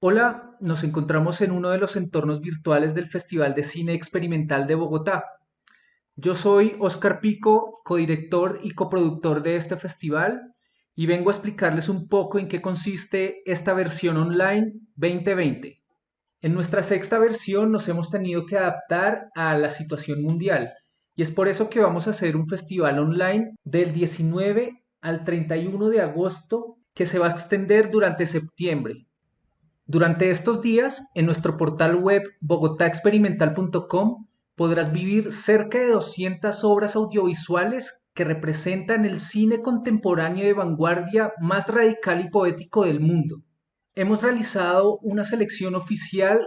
Hola, nos encontramos en uno de los entornos virtuales del Festival de Cine Experimental de Bogotá. Yo soy Oscar Pico, codirector y coproductor de este festival, y vengo a explicarles un poco en qué consiste esta versión online 2020. En nuestra sexta versión nos hemos tenido que adaptar a la situación mundial, y es por eso que vamos a hacer un festival online del 19 al 31 de agosto que se va a extender durante septiembre. Durante estos días, en nuestro portal web bogotaexperimental.com podrás vivir cerca de 200 obras audiovisuales que representan el cine contemporáneo de vanguardia más radical y poético del mundo. Hemos realizado una selección oficial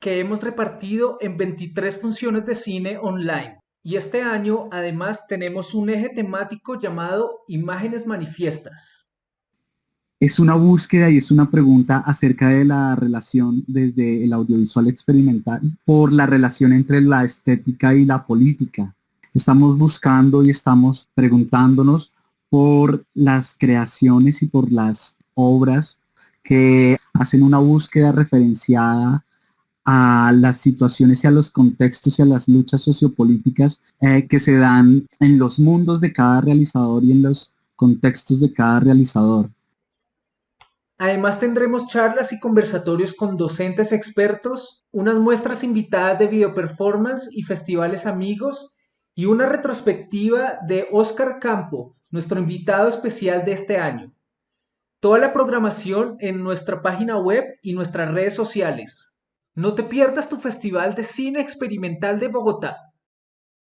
que hemos repartido en 23 funciones de cine online. Y este año además tenemos un eje temático llamado Imágenes Manifiestas. Es una búsqueda y es una pregunta acerca de la relación desde el audiovisual experimental por la relación entre la estética y la política. Estamos buscando y estamos preguntándonos por las creaciones y por las obras que hacen una búsqueda referenciada a las situaciones y a los contextos y a las luchas sociopolíticas eh, que se dan en los mundos de cada realizador y en los contextos de cada realizador. Además tendremos charlas y conversatorios con docentes expertos, unas muestras invitadas de video performance y festivales amigos y una retrospectiva de Oscar Campo, nuestro invitado especial de este año. Toda la programación en nuestra página web y nuestras redes sociales. No te pierdas tu Festival de Cine Experimental de Bogotá.